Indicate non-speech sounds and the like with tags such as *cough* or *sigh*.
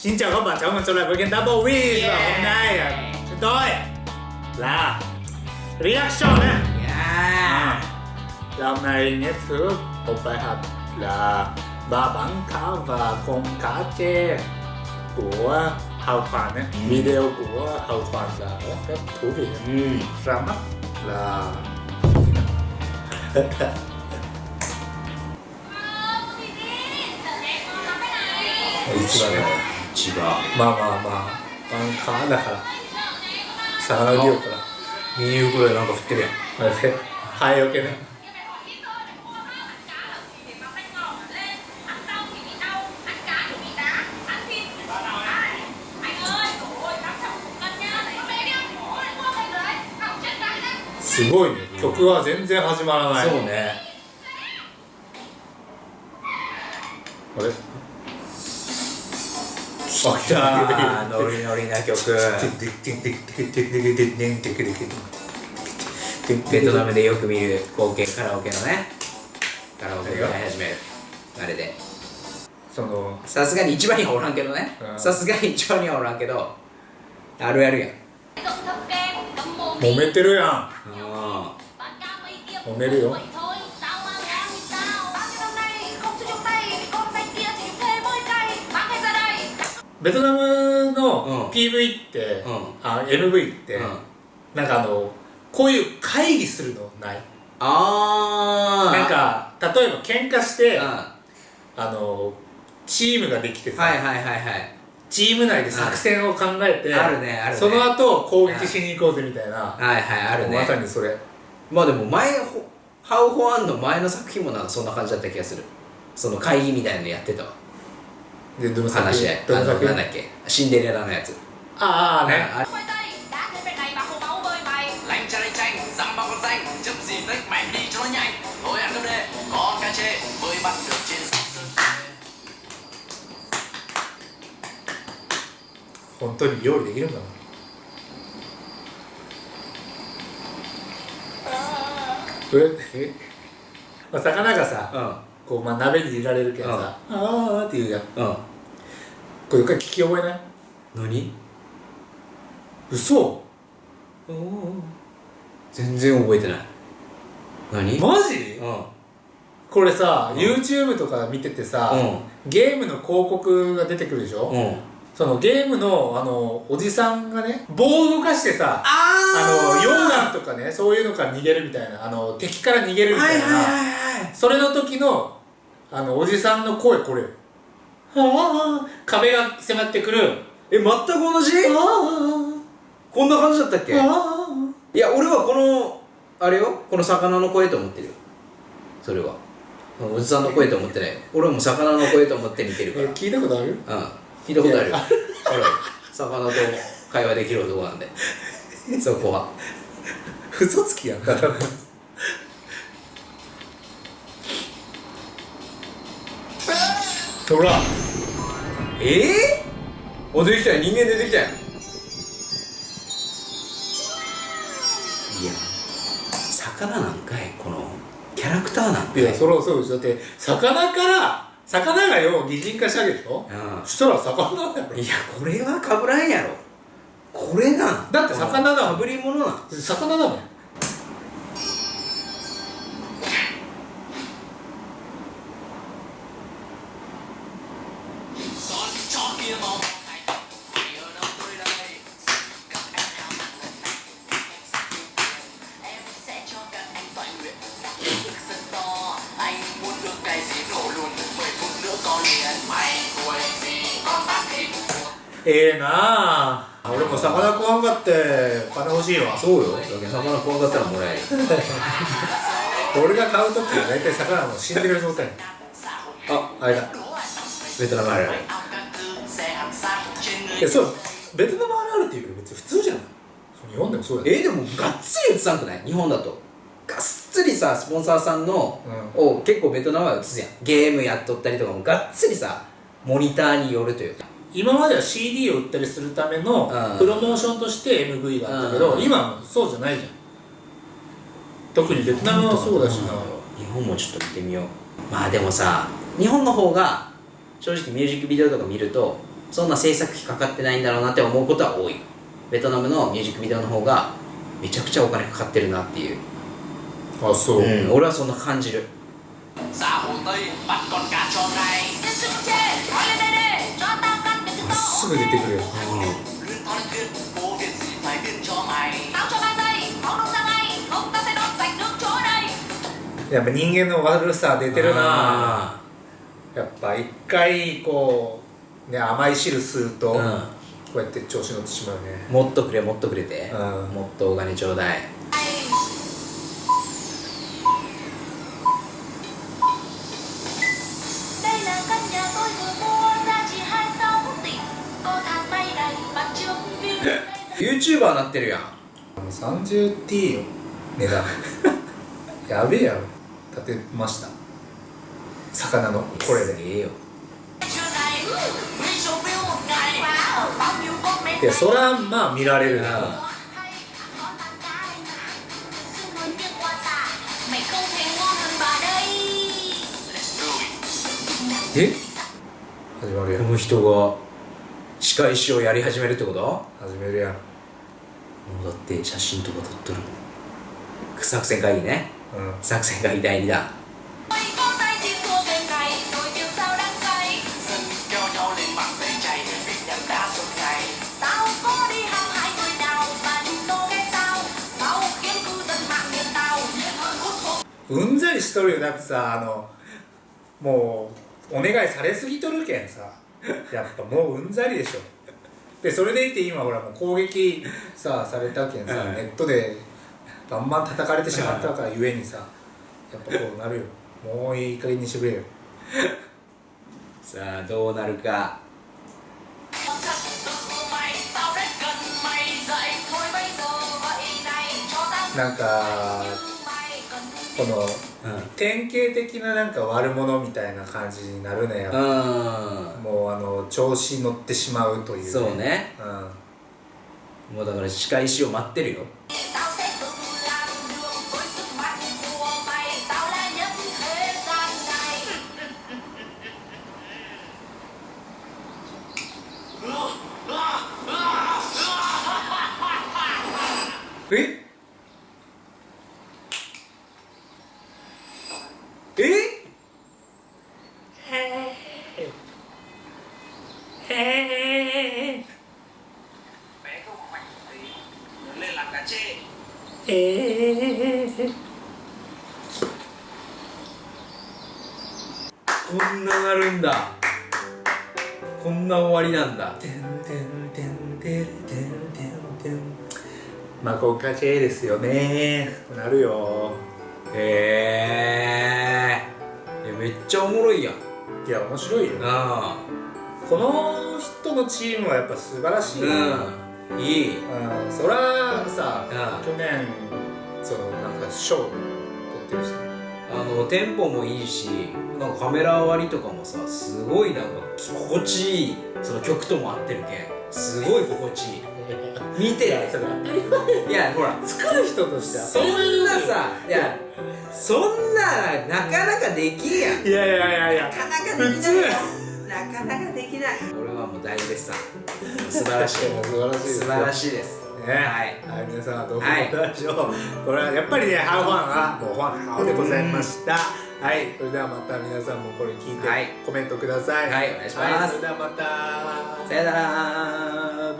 Xin chào các bạn, chào mừng trở lại với kênh Double Win yeah. Và hôm nay chúng tôi là Reaction á yeah. à, Hôm nay nhé thứ một bài học là ba bản cá và con cá tre của Hào Khoản ấy. Ừ. Video của Hào Khoản là rất thú vị ừ. Ra mắt là... *laughs* Wow, 千葉まあまあまあバンカーだから魚漁からミニ袋でなんか振ってるやん。あれでハエよけね。すごいね曲は全然始まらない。そうね。あれ？来た *laughs* ノリノリな曲。ベトナムでよく見る光景カラオケのね。カラオケ歌い始める。あれで。そのさすがに一番にはおらんけどね。うん。さすがに一番にはおらんけどあるやるやん。揉めてるやん。あ揉めるよベトナムうん。の PV って、うん。あ MV って、うん。なんかあのこういう会議するのない。あなんか例えば喧嘩してうん。あのチームができてさ、はいはいはいはい。チーム内で作戦を考えて、あるねあるね。その後攻撃しに行こうぜみたいな、はいはいあるね。まさにそれ。まあでも前ほハウ・ホアンの前の作品もなんかそんな感じだった気がする。その会議みたいなのやってたわで、どの作品話どだっけ。シンデレラのやつ。ああね。*laughs* あ,魚がさ、こうまあ鍋に入れられるけどさ、ああっていうや、うん。これ一回聞き覚えない？何？嘘？全然覚えてない。何？マジ？うん。これさ、うん。YouTube とか見ててさ、うゲームの広告が出てくるでしょ、うん。そのゲームのあのおじさんがね棒を動かしてさああの溶岩とかねそういうのから逃げるみたいなあの敵から逃げるみたいな、はいはいはいはい。それの時のあのおじさんの声これはあ壁が迫ってくる。え全く同じ？あこんな感じだったっけ？あいや俺はこのあれよ？この魚の声と思ってるよ。それは。おじさんの声と思ってない。よ俺はもう魚の声と思って見てるから。え聞いたことある？うん。聞いたことあるよ。いや。ある魚と会話できる男なんで。そこは。嘘つきやんだから *laughs* ほらええー、お出てきたよ人間出てきたよいや魚なんかい？このキャラクターなんかい？いやそれはそうでしょだって魚から魚がよ擬人化したわけでしょ？うん。そしたら魚だよ。いやこれはかぶらんやろ。これなん。だって魚だもん。かぶり物なん。魚だもんええなあ。俺も魚食わんかって。金欲しいわ。そうよ。だけど魚怖かったらもらえる *laughs* 俺が買う時は大体魚もう死んでる状態。ああれだベトナムある。あるいやそうベトナムあるあるっていうけど別に普通じゃない。日本でもそうやでえでもがっつり映さんくない？日本だと。がっつりさスポンサーさんの、うを結構ベトナムは映すやん。ゲームやっとったりとかもがっつりさモニターによるという。か今までは CD を売ったりするためのうん。プロモーションとして MV があったけどうん。今はそうじゃないじゃん。特にベトナムはそうだしな。日本もちょっと見てみよう。まあでもさ日本の方が正直ミュージックビデオとか見るとそんな制作費かかってないんだろうなって思うことは多い。ベトナムのミュージックビデオの方がめちゃくちゃお金かかってるなっていう。あそう、俺はそんな感じる。さあすぐ出てくる、やっぱ人間の悪さ出てるな。ぁ。やっぱ一回こうね甘い汁吸うと、ーこうやって調子乗ってしまうね。うん、もっとくれもっとくれて、うん。もっとお金ちょうだい。Đây là căn nhà tôi vừa mua giá trị 26 tỷ Có thang máy đầy mặt trước view YouTuber なってるやん。30T よ。値段。*laughs* やべえやろ。立てました魚のこれで。いよ。いやそらまあ見られるな、うん、え？始まるやん。この人が歯科医師をやり始めるってこと？始めるやん。もうだって写真とか撮っとる。作戦いいね、うん、作戦会議大2弾うんざりしとるよだってさあのもうお願いされすぎとるけんさ。やっぱもううんざりでしょ。でそれでいて今ほらもう攻撃さされたけんさ、うん。ネットでバンバン叩かれてしまったからゆえにさやっぱこうなるよ。もういい加減にしてくれよ。さあどうなるか。なんかこのうん。典型的ななんか悪者みたいな感じになるねやっぱ。うもうあの調子に乗ってしまうという、んそうね。うん。もうだから仕返しを待ってるよえ？Bé không mạnh tí Lớn lên làm cá chê こんななるんだ。こんな終わりなんだ。てんてんてんてれてんてんてんまあこうかチェですよね。なるよ。へえめっちゃおもろいやん。いや面白いよ。あ。この人のチームはやっぱ素晴らしい。うん。いい。うん。そらさうん去年そのなんか賞取ってるしね。あのテンポもいいしなんかカメラ割りとかもさすごいなんか心地いい。その曲とも合ってるけん。すごい心地いい見てそれ。当たり前。いやほら作る人としては。そんなさいやそんななかなかできんやん。いやいやいやいや。なかなかできないよ。なかなかできない。俺はもう大絶賛。素晴らしい。素晴らしいです素晴らしいです。ね。はい。はい、皆さんはどう思はいったでしょう、これはやっぱりねハオファンはもうファンハオでございました。はい。それではまた皆さんもこれ聞いてはい。コメントください。はいお願いします。はい、それではまた。さよなら